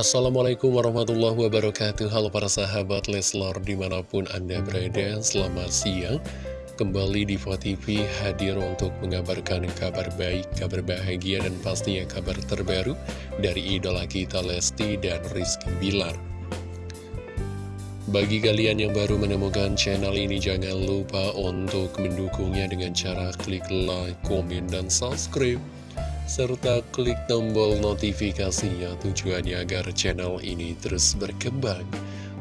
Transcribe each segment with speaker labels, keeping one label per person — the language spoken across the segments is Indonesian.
Speaker 1: Assalamualaikum warahmatullahi wabarakatuh. Halo para sahabat Leslar di mana pun anda berada Selamat siang. Kembali di TV hadir untuk mengabarkan kabar baik, kabar bahagia dan pastinya kabar terbaru Dari idola kita Lesti dan Rizky Bilar. Bagi kalian yang baru menemukan channel ini, jangan lupa untuk mendukungnya dengan cara klik like, komen, dan subscribe serta klik tombol notifikasinya tujuannya agar channel ini terus berkembang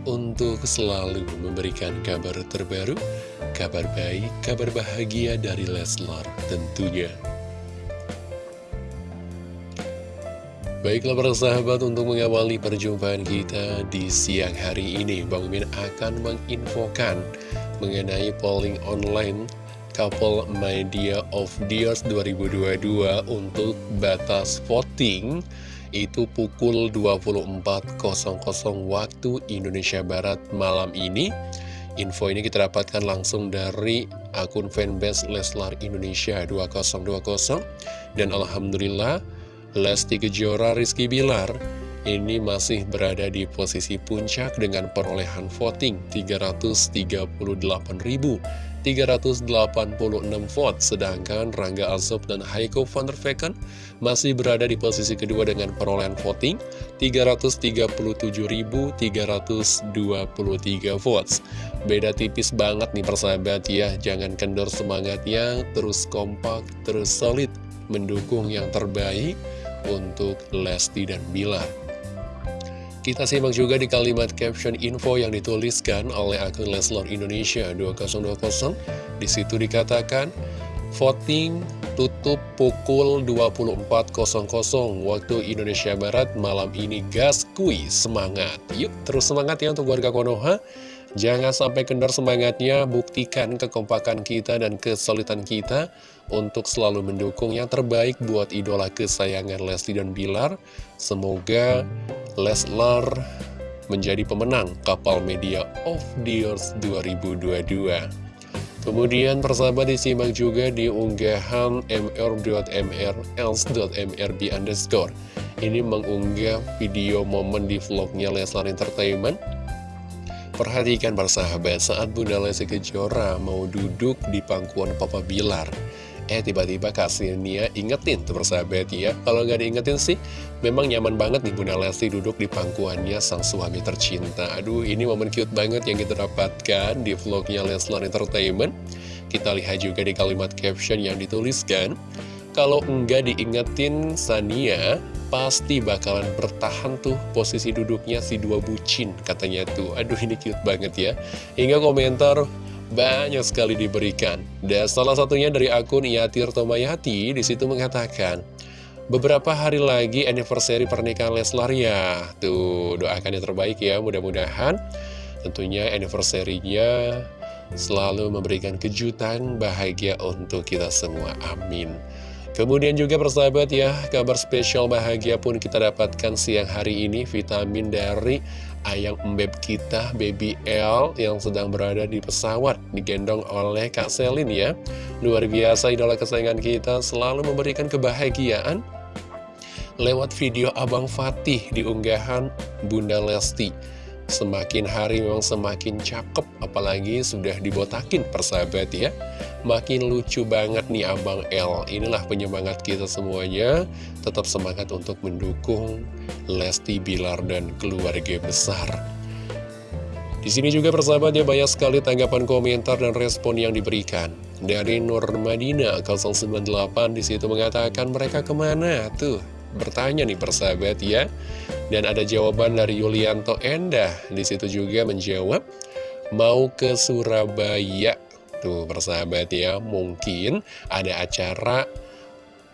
Speaker 1: untuk selalu memberikan kabar terbaru, kabar baik, kabar bahagia dari Leslar tentunya. Baiklah para sahabat untuk mengawali perjumpaan kita di siang hari ini Bang Min akan menginfokan mengenai polling online Couple Media of Year 2022 untuk batas voting itu pukul 24.00 waktu Indonesia Barat malam ini. Info ini kita dapatkan langsung dari akun fanbase Leslar Indonesia 2020 dan Alhamdulillah Lesti Kejora Rizky Bilar ini masih berada di posisi puncak dengan perolehan voting 338.000 386 vote, sedangkan Rangga Alsop dan Heiko van der Vecken masih berada di posisi kedua dengan perolehan voting 337.323 votes. Beda tipis banget nih persahabat ya, jangan kendor semangatnya, terus kompak, terus solid, mendukung yang terbaik untuk Lesti dan Bilar. Kita simak juga di kalimat caption info yang dituliskan oleh akun Leslor Indonesia 2020. Di situ dikatakan, voting tutup pukul 24.00 waktu Indonesia Barat malam ini gas kui semangat. Yuk terus semangat ya untuk warga Konoha. Jangan sampai kendor semangatnya, buktikan kekompakan kita dan kesulitan kita untuk selalu mendukung yang terbaik buat idola kesayangan Leslie dan Bilar. Semoga Leslar menjadi pemenang Kapal Media of the Years 2022. Kemudian persahabat disimak juga di unggahan mr.mrls.mrb underscore. Ini mengunggah video momen di vlognya Leslar Entertainment Perhatikan persahabat saat Bunda Lesti Kejora mau duduk di pangkuan Papa Bilar Eh tiba-tiba Kak Nia ingetin tuh persahabat ya. Kalau nggak diingetin sih memang nyaman banget nih Bunda Lesti duduk di pangkuannya sang suami tercinta. Aduh ini momen cute banget yang kita dapatkan di vlognya Leslar Entertainment. Kita lihat juga di kalimat caption yang dituliskan. Kalau enggak diingetin Sania pasti bakalan bertahan tuh posisi duduknya si dua bucin katanya tuh. Aduh ini cute banget ya. Hingga komentar banyak sekali diberikan. Dan salah satunya dari akun Yatir Tomayati di situ mengatakan beberapa hari lagi anniversary pernikahan Leslar ya. Tuh doakan yang terbaik ya mudah-mudahan tentunya anniversary-nya selalu memberikan kejutan bahagia untuk kita semua. Amin Kemudian juga persahabat ya, kabar spesial bahagia pun kita dapatkan siang hari ini vitamin dari ayang embeb kita, Baby L yang sedang berada di pesawat digendong oleh Kak Selin ya. Luar biasa idola kesayangan kita selalu memberikan kebahagiaan lewat video Abang Fatih di unggahan Bunda Lesti. Semakin hari memang semakin cakep, apalagi sudah dibotakin persahabat ya. Makin lucu banget nih Abang L. Inilah penyemangat kita semuanya. Tetap semangat untuk mendukung Lesti Bilar dan keluarga besar. Di sini juga persahabat ya banyak sekali tanggapan komentar dan respon yang diberikan. Dari Nur Madina 098 di situ mengatakan mereka ke mana tuh? Bertanya nih persahabat ya. Dan ada jawaban dari Yulianto Endah. Di situ juga menjawab, mau ke Surabaya. Tuh persahabat ya, mungkin ada acara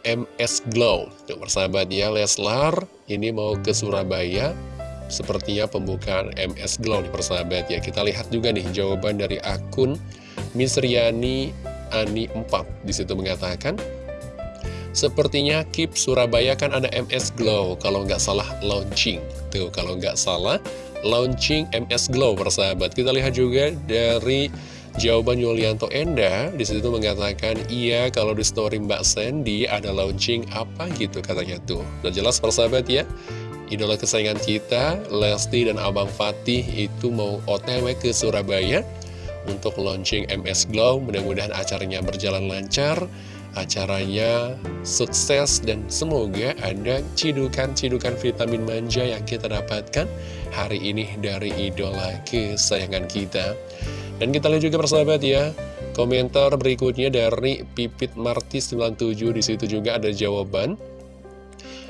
Speaker 1: MS Glow. Tuh persahabat ya, Leslar ini mau ke Surabaya. Sepertinya pembukaan MS Glow nih persahabat ya. Kita lihat juga nih jawaban dari akun Misriani Ani 4. Di situ mengatakan, Sepertinya Keep Surabaya kan ada MS Glow Kalau nggak salah launching. Tuh kalau nggak salah launching MS Glow persahabat. Kita lihat juga dari jawaban Yulianto Enda. Di situ mengatakan iya kalau di story Mbak Sandy ada launching apa gitu katanya tuh. Udah jelas persahabat ya? Idola kesayangan kita, Lesti dan Abang Fatih itu mau otw ke Surabaya untuk launching MS Glow. Mudah-mudahan acaranya berjalan lancar, acaranya sukses, dan semoga ada cidukan-cidukan vitamin manja yang kita dapatkan hari ini dari idola kesayangan kita. Dan kita lihat juga persahabat ya, komentar berikutnya dari Pipit Marti 97 di situ juga ada jawaban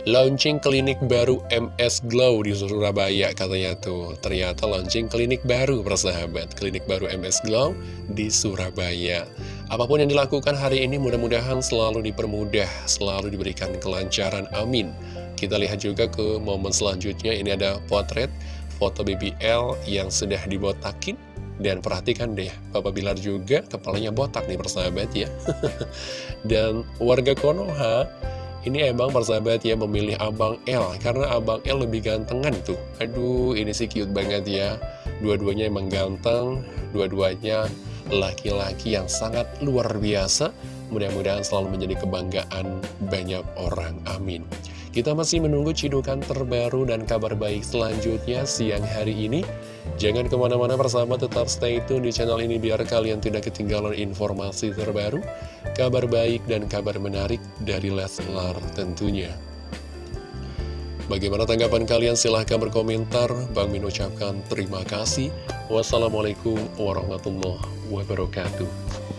Speaker 1: Launching klinik baru MS Glow di Surabaya katanya tuh. Ternyata launching klinik baru persahabat Klinik baru MS Glow di Surabaya. Apa pun yang dilakukan hari ini mudah-mudahan selalu dipermudah Selalu diberikan kelancaran, amin. Kita lihat juga ke momen selanjutnya. Ini ada potret foto BBL yang sudah dibotakin. Dan perhatikan deh, Papa Bilar juga kepalanya botak nih persahabat ya. Dan warga Konoha ini emang persahabat ya memilih Abang L Karena Abang L lebih gantengan tuh. Aduh ini sih cute banget ya. Dua-duanya emang ganteng Dua-duanya laki-laki yang sangat luar biasa. Mudah-mudahan selalu menjadi kebanggaan banyak orang Amin Kita masih menunggu cidukan terbaru dan kabar baik selanjutnya siang hari ini Jangan ke mana-mana bersama tetap stay tune di channel ini biar kalian tidak ketinggalan informasi terbaru, kabar baik dan kabar menarik dari Leslar tentunya. Bagaimana tanggapan kalian? Silahkan berkomentar. Bang Min ucapkan terima kasih. Wassalamualaikum warahmatullahi wabarakatuh.